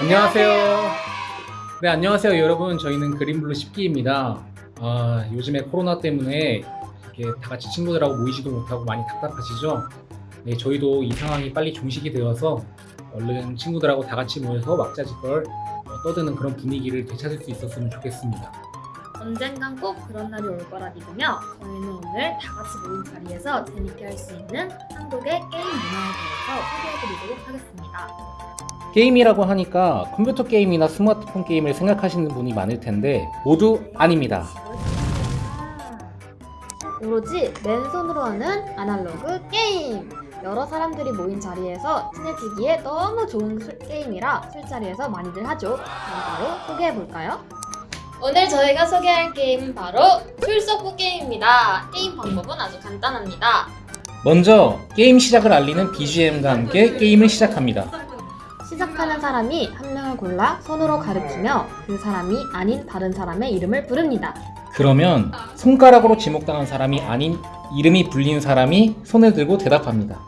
안녕하세요. 네, 안녕하세요, 여러분. 저희는 그린블루 10기입니다. 아, 요즘에 코로나 때문에 이렇게 다 같이 친구들하고 모이지도 못하고 많이 답답하시죠? 네, 저희도 이 상황이 빨리 종식이 되어서 얼른 친구들하고 다 같이 모여서 왁자지껄 어, 떠드는 그런 분위기를 되찾을 수 있었으면 좋겠습니다. 언젠간 꼭 그런 날이 올 거라 믿으며 저희는 오늘 다 같이 모인 자리에서 재밌게 할 수 있는 한국의 게임 문화에 대해서 소개해드리도록 하겠습니다. 게임이라고 하니까 컴퓨터 게임이나 스마트폰 게임을 생각하시는 분이 많을 텐데 모두 아닙니다. 오로지 맨손으로 하는 아날로그 게임! 여러 사람들이 모인 자리에서 친해지기에 너무 좋은 술- 게임이라 술자리에서 많이들 하죠. 그럼 바로 소개해볼까요? 오늘 저희가 소개할 게임은 바로 출석부 게임입니다. 게임 방법은 아주 간단합니다. 먼저 게임 시작을 알리는 BGM과 함께 게임을 시작합니다. 시작하는 사람이 한 명을 골라 손으로 가리키며 그 사람이 아닌 다른 사람의 이름을 부릅니다. 그러면 손가락으로 지목당한 사람이 아닌 이름이 불린 사람이 손을 들고 대답합니다.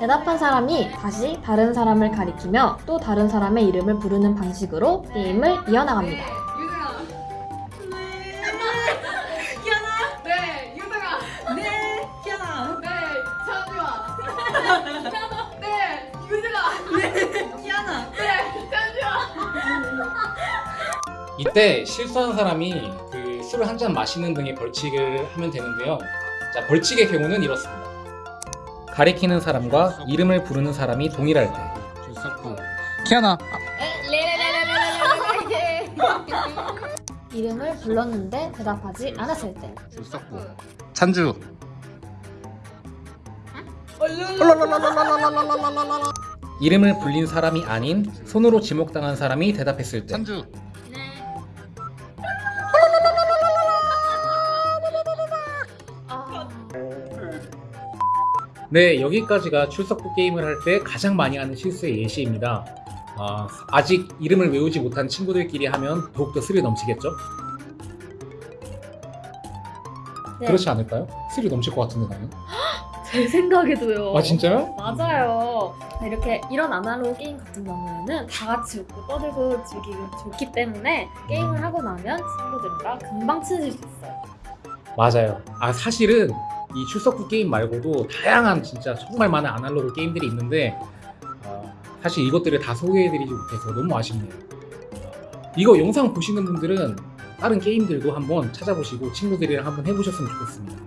대답한 사람이 다시 다른 사람을 가리키며 또 다른 사람의 이름을 부르는 방식으로 게임을 이어나갑니다. 이때 실수한 사람이 그 술을 한 잔 마시는 등의 벌칙을 하면 되는데요. 자, 벌칙의 경우는 이렇습니다. 가리키는 사람과 이름을 부르는 사람이 동일할 때. 키아나. 이름을 불렀는데 대답하지 않았을 때. 찬주. 이름을 불린 사람이 아닌 손으로 지목당한 사람이 대답했을 때. 찬주. 네, 여기까지가 출석부 게임을 할 때 가장 많이 하는 실수의 예시입니다. 아, 아직 이름을 외우지 못한 친구들끼리 하면 더욱더 스릴 넘치겠죠? 네. 그렇지 않을까요? 스릴 넘칠 것 같은데 나는. 제 생각에도요. 아 진짜요? 맞아요. 이렇게 이런 아날로그 게임 같은 경우에는 다 같이 웃고 떠들고 즐기기 좋기 때문에 게임을 하고 나면 친구들과 금방 친해질 수 있어요. 맞아요. 아 사실은 이 출석부 게임 말고도 다양한 진짜 정말 많은 아날로그 게임들이 있는데 어, 사실 이것들을 다 소개해드리지 못해서 너무 아쉽네요. 어, 이거 영상 보시는 분들은 다른 게임들도 한번 찾아보시고 친구들이랑 한번 해보셨으면 좋겠습니다.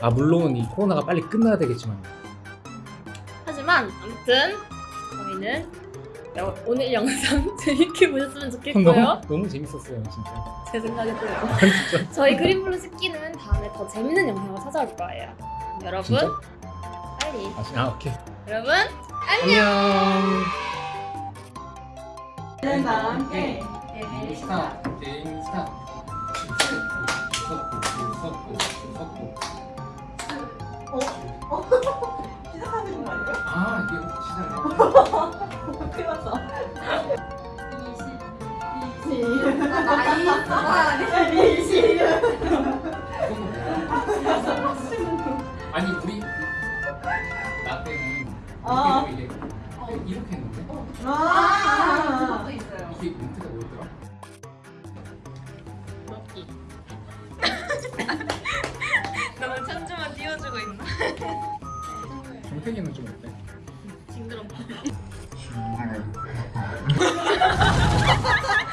아 물론 이 코로나가 빨리 끝나야 되겠지만 하지만 아무튼 저희는 여- 오늘 영상 재밌게 보셨으면 너무 좋겠고요. 너무 재밌었어요 진짜. 제 생각에도요. 아, 진짜. 저희 그린블루 습기는 다음에 더 재밌는 영상을 찾아올 거예요. 여러분 진짜? 빨리 아, 진- 아 오케이. 여러분 안녕. 는 나와 함께. 스타 게임 스타. 줄석구 줄석구 줄석구. 시작하는 거 아니에요? 아 이게 시작이야. 났어. 아니 우리 나 때는 어. 이렇게 이렇게 했는데 아. 이게 멘트가 뭐였더라? 먹기. 너무 천주만 띄워주고 있나? 정태기는 좀 어때? 징그럽다. tomorrow.